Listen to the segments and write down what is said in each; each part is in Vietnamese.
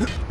Huh?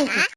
Ow!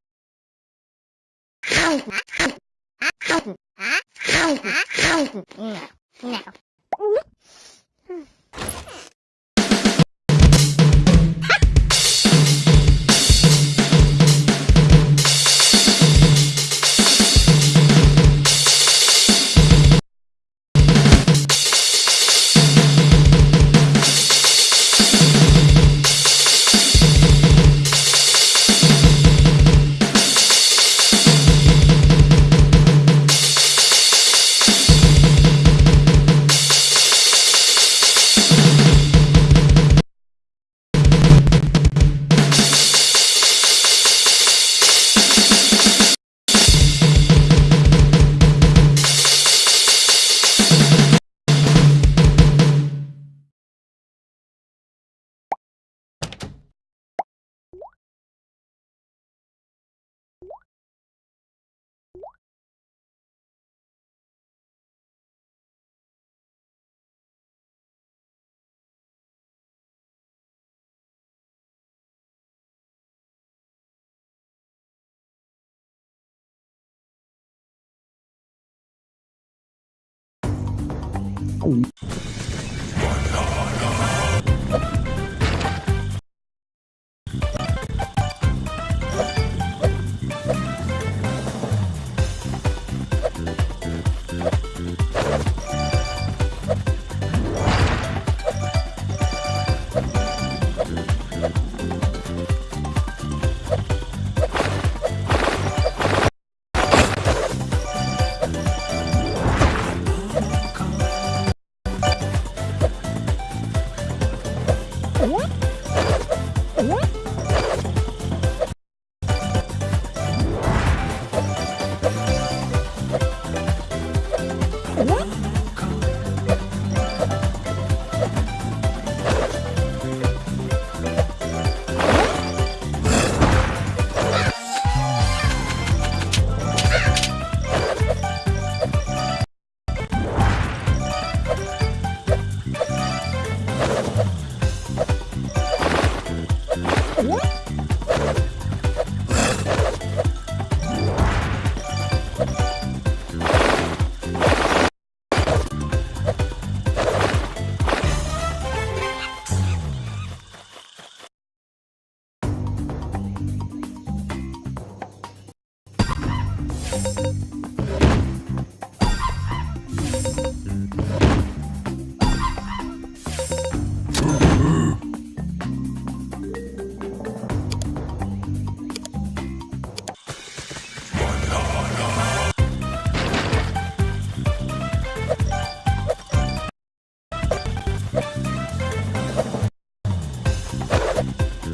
痛。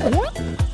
어?